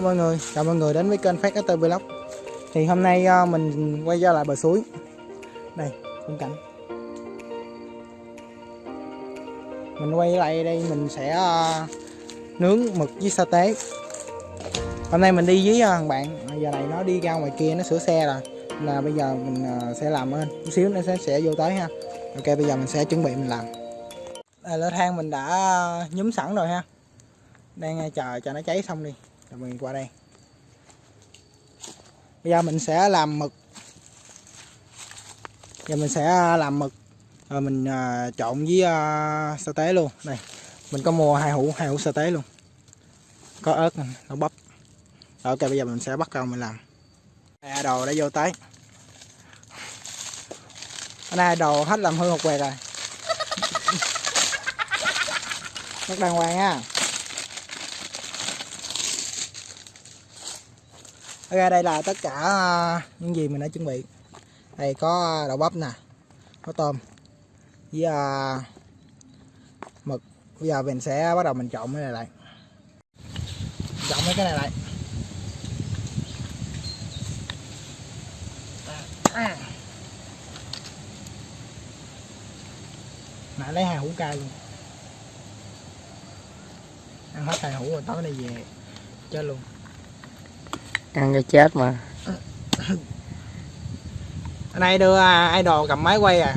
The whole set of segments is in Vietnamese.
Hello mọi người, chào mọi người đến với kênh Phát ST Vlog. Thì hôm nay ờ, mình quay ra lại bờ suối. Đây, khung cảnh. Mình quay lại đây mình sẽ ờ, nướng mực với sa tế. Hôm nay mình đi với ờ, thằng bạn. Giờ này nó đi ra ngoài kia nó sửa xe rồi. Là bây giờ mình sẽ làm hơn Chút xíu nó sẽ, sẽ vô tới ha. Ok bây giờ mình sẽ chuẩn bị mình làm. Đây lửa than mình đã nhúm sẵn rồi ha. Đang chờ cho nó cháy xong đi rồi mình qua đây. Bây giờ mình sẽ làm mực. Giờ mình sẽ à, làm mực. Rồi mình uh, trộn với uh, sa tế luôn. Đây mình có mua hai hũ hai hũ sa tế luôn. Có ớt nó bắp. Rồi, ok bây giờ mình sẽ bắt đầu mình làm. Đây, đồ đã vô tới. Hôm nay đồ hết làm hư một quẹt rồi. Rất đàng hoàng nha Ok đây là tất cả à, những gì mình đã chuẩn bị. Đây có à, đậu bắp nè Có tôm Với uh, mực. Bây giờ mình sẽ bắt đầu mình trộn cái này lại. Trộn mấy cái này lại. À. Nãy lấy hai hũ cay luôn. Ăn hết hai hũ rồi tối nay về Chết luôn ăn cho chết mà. Hôm nay đưa idol cầm máy quay à.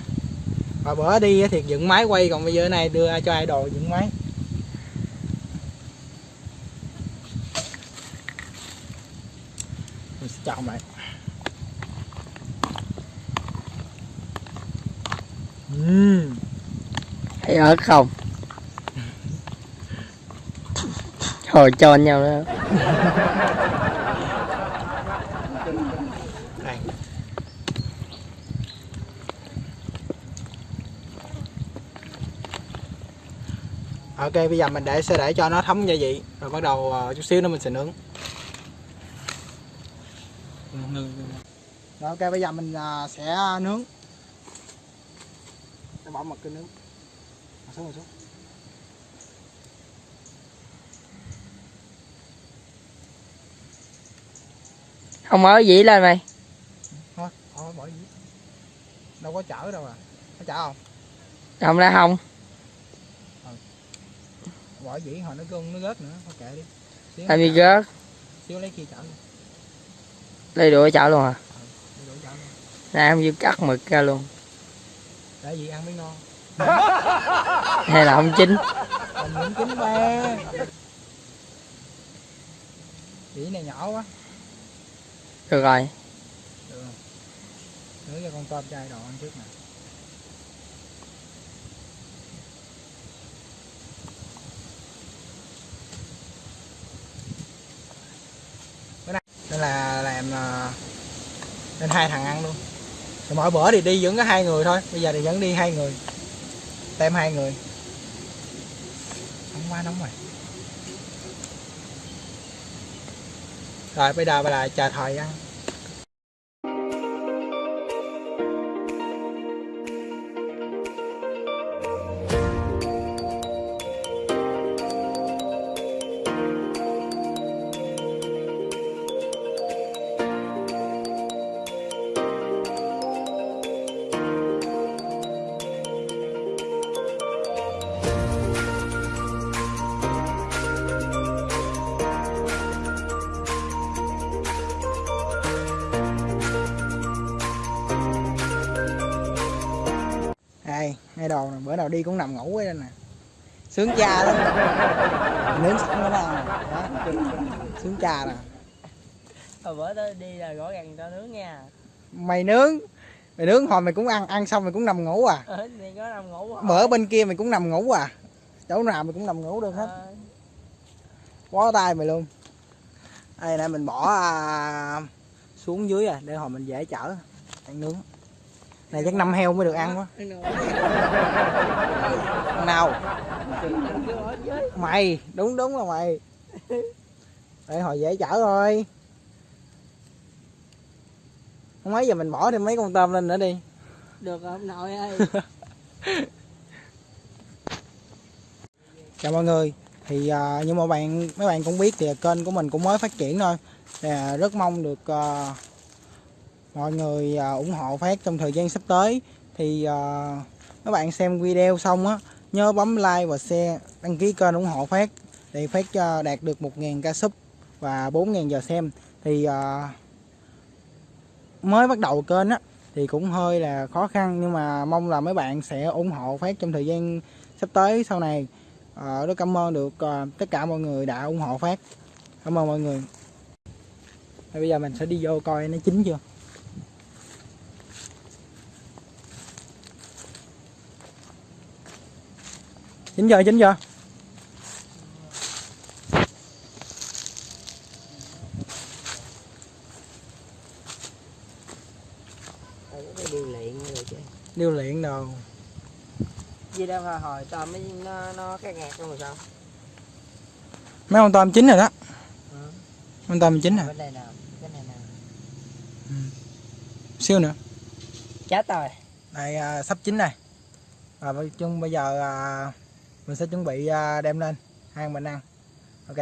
Và bữa đi thì dựng máy quay Còn bây giờ này đưa cho idol dựng máy. Mình sẽ chọn lại. Uhm. thấy ớt không? Hồi cho nhau đó Đây. Ok bây giờ mình để sẽ để cho nó thấm gia vị rồi bắt đầu uh, chút xíu nữa mình sẽ nướng. Rồi ok bây giờ mình uh, sẽ nướng. Để bỏ một cái nướng. Mà xuống mà xuống. không mở dĩ lên mày bỏ gì. Đâu có chở đâu à. Có chở không? không ra không Bỏ dĩ hồi nó gân nó rớt nữa, thôi kệ đi. Xíu làm gì chở. gớt Xíu lấy kia chở luôn. lấy đũa chảo luôn à chở luôn. ra không chịu cắt mực ra luôn Để gì ăn mới ngon. hay là không chín những kính ba. Dĩ này nhỏ quá. Được rồi. Nướng cho con tôm chai đồ ăn trước nè. Bữa nay nên là làm ờ, nên hai thằng ăn luôn. Rồi mỗi bữa thì đi vẫn có hai người thôi, bây giờ thì vẫn đi hai người. Tem hai người. Nóng quá nóng rồi. Rồi bây giờ là chờ thời ăn. Đây ngay đầu nè bữa nào đi cũng nằm ngủ ấy nè. Sướng cha lắm. Nướng sẵn nó ăn đó sướng cha nè. Hồi bữa đó đi là gõ gàng cho nướng nha. Mày nướng. Mày nướng hồi mày cũng ăn ăn xong mày cũng nằm ngủ à? Ờ thì có nằm ngủ bữa bên kia mày cũng nằm ngủ à? Chỗ nào mày cũng nằm ngủ được hết. Ờ, bó tay mày luôn. Đây nè mình bỏ à, xuống dưới à để hồi mình dễ chở ăn nướng này chắc năm heo mới được ăn quá. Nào mày đúng đúng là mày. Để hồi dễ chở thôi. Không mấy giờ mình bỏ thêm mấy con tôm lên nữa đi. Được rồi ông nội ơi. Chào mọi người. Thì à, như mà bạn mấy bạn cũng biết thì kênh của mình cũng mới phát triển thôi. Thì, à, rất mong được à, mọi người à, ủng hộ phát trong thời gian sắp tới. Thì à, các bạn xem video xong á nhớ bấm like và share đăng ký kênh ủng hộ phát để phát cho đạt được 1.000 ca sub và 4.000 giờ xem. Thì mới bắt đầu kênh á thì cũng hơi là khó khăn nhưng mà mong là mấy bạn sẽ ủng hộ phát trong thời gian sắp tới sau này. À, rất cảm ơn được à, tất cả mọi người đã ủng hộ phát. Cảm ơn mọi người. Bây giờ mình sẽ đi vô coi nó chín chưa? Chín giờ rồi chứ điêu luyện đồ. Gì đâu hồi hồi tôm mới nó nó cái ngạt luôn rồi sao? Mấy con tôm chín rồi đó. Ừ. con tôm chín rồi. Bên đây nào cái này nào? Siêu nữa. Chết rồi. Đây à, sắp chín này. Bây- chung bây giờ à, mình sẽ chuẩn bị à, đem lên. Hai mình ăn. Ok.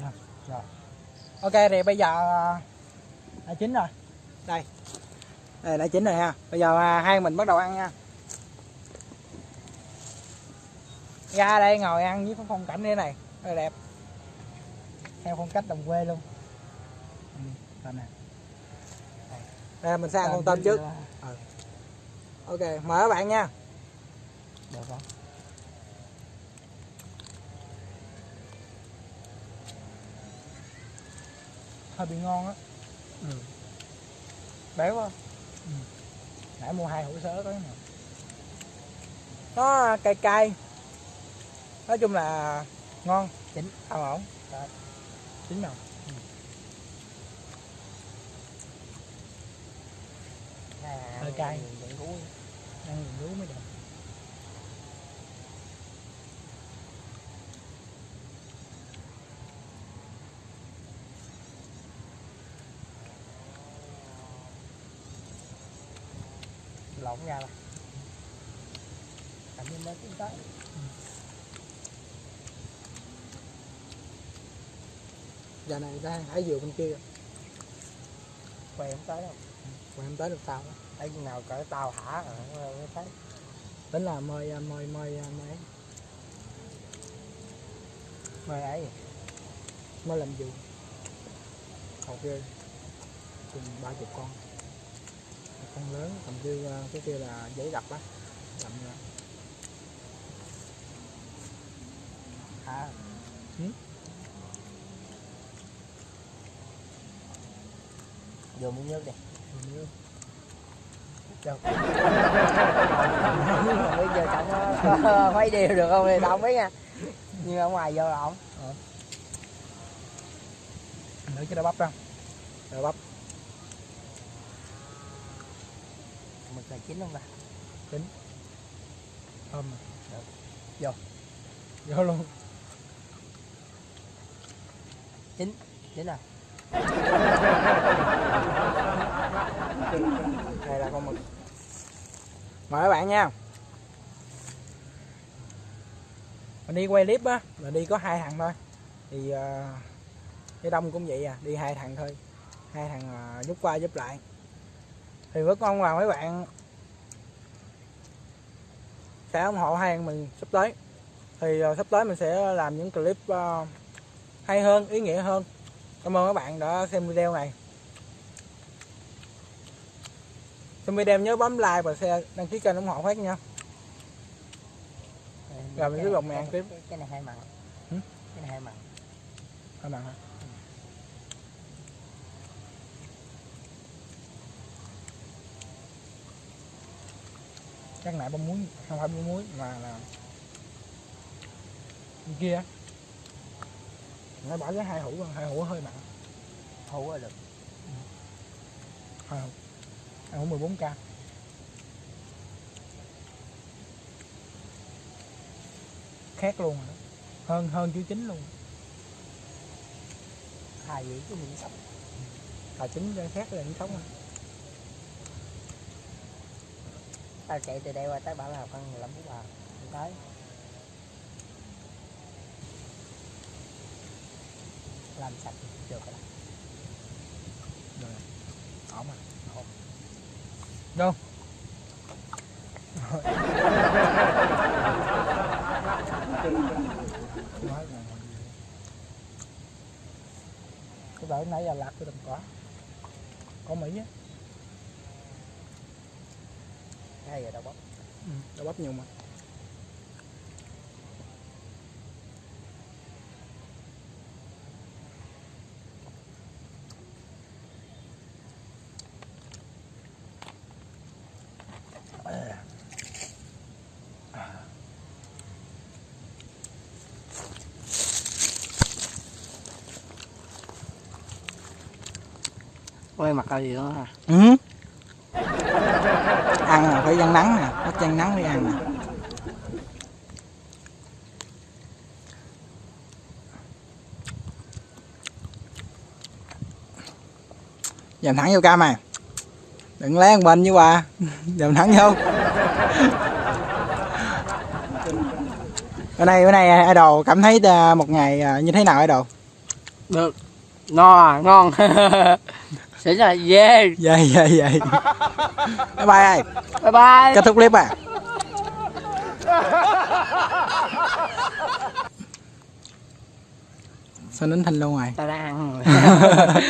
Dạ, rồi ok thì bây giờ à, đã chín rồi. Đây. Đây đã chín rồi ha. Bây giờ à, hai mình bắt đầu ăn nha. Ra đây ngồi ăn với phong cảnh như thế này. Rất là đẹp. Theo phong cách đồng quê luôn. Ừ, đây. đây mình sẽ ăn con tôm trước ok mời các bạn nha. Được không hơi bị ngon á. Ừ. béo quá. Ừ. nãy mua hai hũ sớ cái nào nó cay cay. Nói chung là ngon. Chín. ăn ổn. Rồi. chín rồi Hơi cay. vẫn cú ăn nhìn lú mới được. Lộn ra là cảm ơn nó cũng tới. Giờ này đang hải dừa bên kia. Quay không tới đâu mà em tới được tàu thấy chừng nào cỡ tàu hả? Rồi mới thấy. Tính là mời à, mời mời mời mời ấy. Mời làm gì? Học ghê chừng ba chục con. Một con lớn cầm kia à, cái kia là giấy đập á. Làm ra hả? Ừ. vô miếng nước đi. Rồi không biết giờ trọng mấy điều được không? Thì tao không biết nha. Nhưng ở ngoài vô là ổng nữa cái đá bắp ra. Đá bắp. Mực là chín không ta. Thơm mà. Được. vô. Vô luôn. Chín. Rồi đây là con mực. Mời các bạn nha. Mình đi quay clip á là đi có hai thằng thôi. Thì uh, cái đông cũng vậy à đi hai thằng thôi. Hai thằng ờ, giúp qua giúp lại. Thì rất mong là mấy bạn sẽ ủng hộ hai thằng mình sắp tới. Thì ờ, sắp tới mình sẽ làm những clip hay hơn ý nghĩa hơn. Cảm ơn các bạn đã xem video này. Xem video nhớ bấm like và share đăng ký kênh ủng hộ phát nha. Rồi, mình tiếp tục mình ăn tiếp. cái, này hai mặn cái này hai mặn các bạn hả? Chắc nãy bông muối không phải bông muối mà là bên kia. Nó bỏ cái hai hũ hai hũ hơi mặn hú là được. Hai hũ hai 14 k khác luôn rồi đó. hơn hơn chữ chính luôn. Hài dữ cái miệng sống. Là chính cái khác là những sống à. tao chạy từ đây qua tới bảo là khoảng 15 phút à không tới. Làm sạch được rồi. Đó. ổn rồi đâu? Cái bảo nãy giờ lạc cái đầm có có mỹ á. Hay rồi đâu bóc. Ừ, đã bắp nhiều mà ôi mặt là gì đó hả? Ừ. ăn là phải gian nắng nè bắt gian nắng mới ăn nè dầm thẳng vô cam à. Đừng lé một bên như bà dầm thẳng vô. Bữa nay bữa nay idol cảm thấy à, một ngày à, như thế nào idol? Được. No à ngon sẽ là yeah. Vậy vậy vậy bye bye ơi bye bye. Kết thúc clip à sao nín thanh luôn rồi tao đang ăn.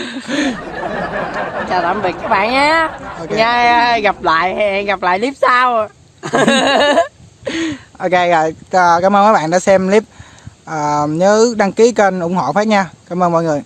Chào tạm biệt các bạn nhé. Ok. nha gặp lại hẹn gặp lại clip sau. Ok rồi cảm ơn các bạn đã xem clip. À, nhớ đăng ký kênh ủng hộ phát nha. Cảm ơn mọi người